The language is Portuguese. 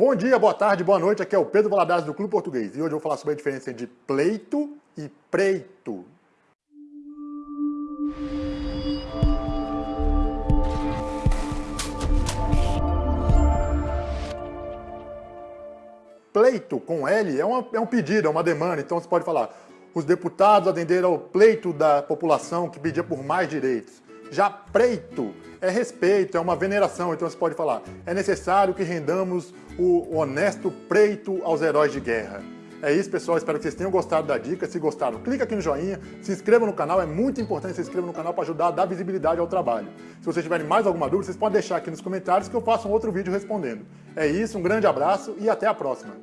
Bom dia, boa tarde, boa noite, aqui é o Pedro Valadares do Clube Português e hoje eu vou falar sobre a diferença entre pleito e preito. Pleito com L é, uma, é um pedido, é uma demanda, então você pode falar os deputados atenderam ao pleito da população que pedia por mais direitos. Já preito é respeito, é uma veneração, então você pode falar, é necessário que rendamos o honesto preito aos heróis de guerra. É isso, pessoal. Espero que vocês tenham gostado da dica. Se gostaram, clica aqui no joinha, se inscreva no canal. É muito importante se inscreva no canal para ajudar a dar visibilidade ao trabalho. Se vocês tiverem mais alguma dúvida, vocês podem deixar aqui nos comentários que eu faço um outro vídeo respondendo. É isso, um grande abraço e até a próxima.